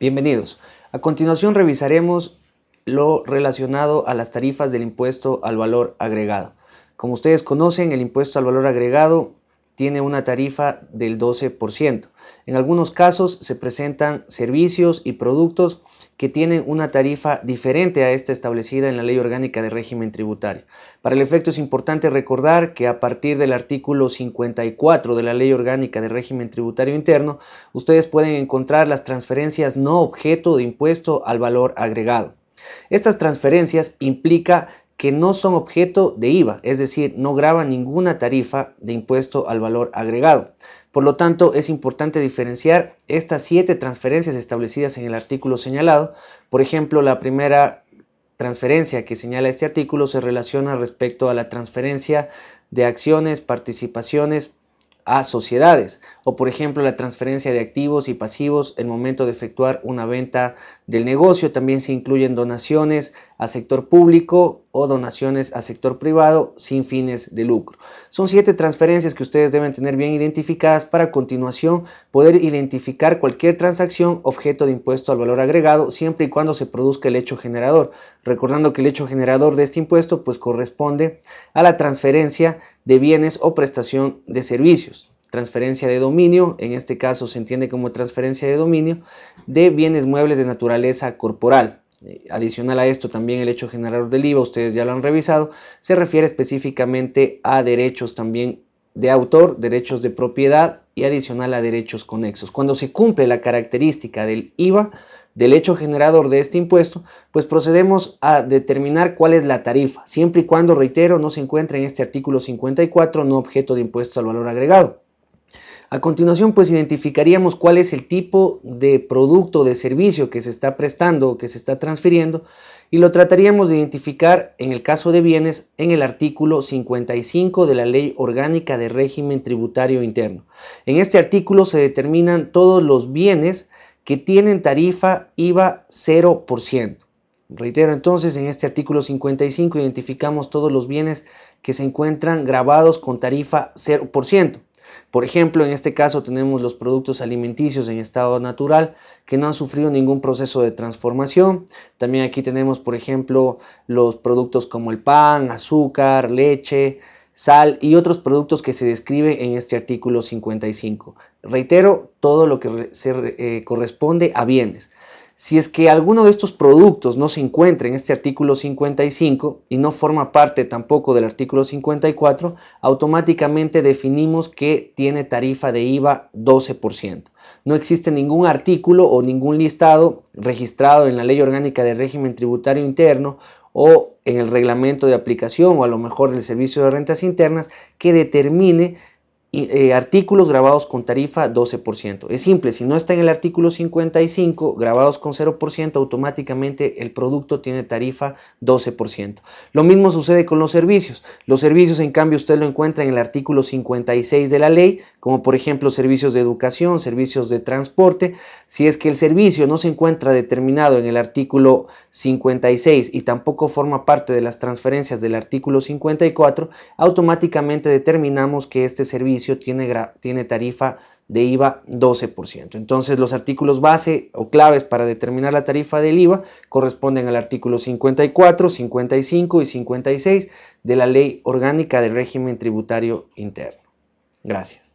Bienvenidos. A continuación revisaremos lo relacionado a las tarifas del impuesto al valor agregado. Como ustedes conocen, el impuesto al valor agregado tiene una tarifa del 12%. En algunos casos se presentan servicios y productos que tienen una tarifa diferente a esta establecida en la Ley Orgánica de Régimen Tributario. Para el efecto es importante recordar que a partir del artículo 54 de la Ley Orgánica de Régimen Tributario Interno, ustedes pueden encontrar las transferencias no objeto de impuesto al valor agregado. Estas transferencias implica que no son objeto de IVA, es decir, no graba ninguna tarifa de impuesto al valor agregado. Por lo tanto, es importante diferenciar estas siete transferencias establecidas en el artículo señalado. Por ejemplo, la primera transferencia que señala este artículo se relaciona respecto a la transferencia de acciones, participaciones, a sociedades o por ejemplo la transferencia de activos y pasivos en momento de efectuar una venta del negocio. También se incluyen donaciones a sector público o donaciones a sector privado sin fines de lucro. Son siete transferencias que ustedes deben tener bien identificadas para a continuación poder identificar cualquier transacción objeto de impuesto al valor agregado siempre y cuando se produzca el hecho generador. Recordando que el hecho generador de este impuesto pues corresponde a la transferencia de bienes o prestación de servicios transferencia de dominio, en este caso se entiende como transferencia de dominio, de bienes muebles de naturaleza corporal. Eh, adicional a esto también el hecho generador del IVA, ustedes ya lo han revisado, se refiere específicamente a derechos también de autor, derechos de propiedad y adicional a derechos conexos. Cuando se cumple la característica del IVA, del hecho generador de este impuesto, pues procedemos a determinar cuál es la tarifa, siempre y cuando, reitero, no se encuentre en este artículo 54, no objeto de impuesto al valor agregado. A continuación, pues identificaríamos cuál es el tipo de producto o de servicio que se está prestando o que se está transfiriendo y lo trataríamos de identificar en el caso de bienes en el artículo 55 de la Ley Orgánica de Régimen Tributario Interno. En este artículo se determinan todos los bienes que tienen tarifa IVA 0%. Reitero entonces, en este artículo 55 identificamos todos los bienes que se encuentran grabados con tarifa 0%. Por ejemplo, en este caso tenemos los productos alimenticios en estado natural que no han sufrido ningún proceso de transformación. También aquí tenemos, por ejemplo, los productos como el pan, azúcar, leche, sal y otros productos que se describe en este artículo 55. Reitero, todo lo que se eh, corresponde a bienes. Si es que alguno de estos productos no se encuentra en este artículo 55 y no forma parte tampoco del artículo 54, automáticamente definimos que tiene tarifa de IVA 12%. No existe ningún artículo o ningún listado registrado en la Ley Orgánica de Régimen Tributario Interno o en el reglamento de aplicación o a lo mejor el Servicio de Rentas Internas que determine eh, artículos grabados con tarifa 12%. Es simple, si no está en el artículo 55, grabados con 0%, automáticamente el producto tiene tarifa 12%. Lo mismo sucede con los servicios. Los servicios, en cambio, usted lo encuentra en el artículo 56 de la ley, como por ejemplo servicios de educación, servicios de transporte. Si es que el servicio no se encuentra determinado en el artículo 56 y tampoco forma parte de las transferencias del artículo 54, automáticamente determinamos que este tiene, tiene tarifa de IVA 12%. Entonces los artículos base o claves para determinar la tarifa del IVA corresponden al artículo 54, 55 y 56 de la Ley Orgánica del Régimen Tributario Interno. Gracias.